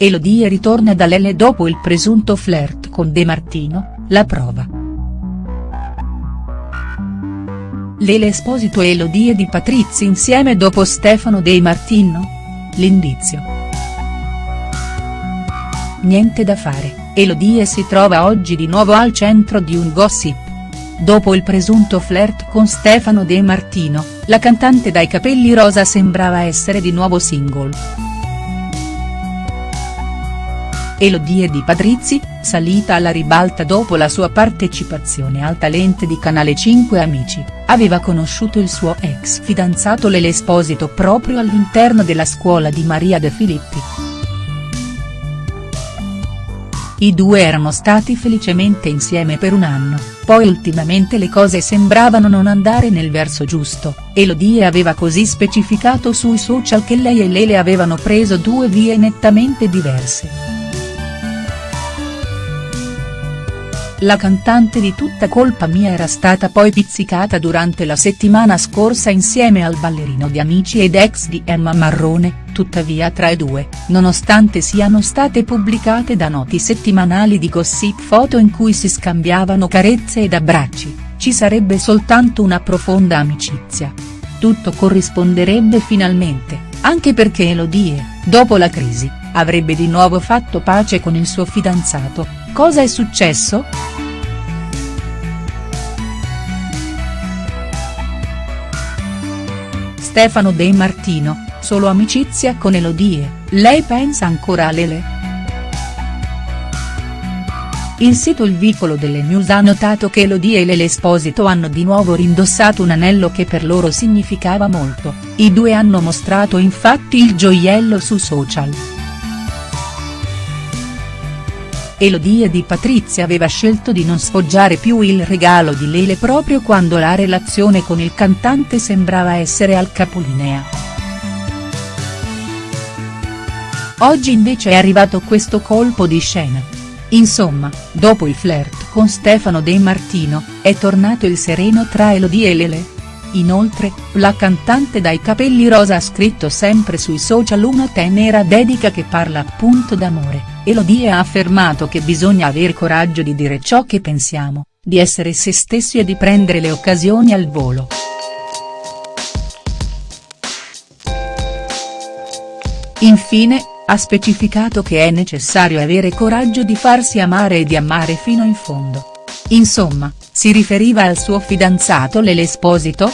Elodie ritorna da Lele dopo il presunto flirt con De Martino, la prova. Lele Esposito e Elodie di Patrizzi insieme dopo Stefano De Martino? L'indizio. Niente da fare, Elodie si trova oggi di nuovo al centro di un gossip. Dopo il presunto flirt con Stefano De Martino, la cantante dai capelli rosa sembrava essere di nuovo single. Elodie Di Patrizzi, salita alla ribalta dopo la sua partecipazione al talent di Canale 5 Amici, aveva conosciuto il suo ex fidanzato Lele Esposito proprio all'interno della scuola di Maria De Filippi. I due erano stati felicemente insieme per un anno, poi ultimamente le cose sembravano non andare nel verso giusto, Elodie aveva così specificato sui social che lei e Lele avevano preso due vie nettamente diverse. La cantante di Tutta colpa mia era stata poi pizzicata durante la settimana scorsa insieme al ballerino di Amici ed ex di Emma Marrone, tuttavia tra i due, nonostante siano state pubblicate da noti settimanali di gossip foto in cui si scambiavano carezze ed abbracci, ci sarebbe soltanto una profonda amicizia. Tutto corrisponderebbe finalmente, anche perché Elodie, dopo la crisi, avrebbe di nuovo fatto pace con il suo fidanzato, cosa è successo?. Stefano De Martino, solo amicizia con Elodie, lei pensa ancora a Lele?. Il sito Il Vicolo delle News ha notato che Elodie e Lele Esposito hanno di nuovo rindossato un anello che per loro significava molto, i due hanno mostrato infatti il gioiello su social. Elodie Di Patrizia aveva scelto di non sfoggiare più il regalo di Lele proprio quando la relazione con il cantante sembrava essere al capolinea. Oggi invece è arrivato questo colpo di scena. Insomma, dopo il flirt con Stefano De Martino, è tornato il sereno tra Elodie e Lele. Inoltre, la cantante dai capelli rosa ha scritto sempre sui social una tenera dedica che parla appunto d'amore, Elodie ha affermato che bisogna aver coraggio di dire ciò che pensiamo, di essere se stessi e di prendere le occasioni al volo. Infine, ha specificato che è necessario avere coraggio di farsi amare e di amare fino in fondo. Insomma, si riferiva al suo fidanzato Lele Esposito?.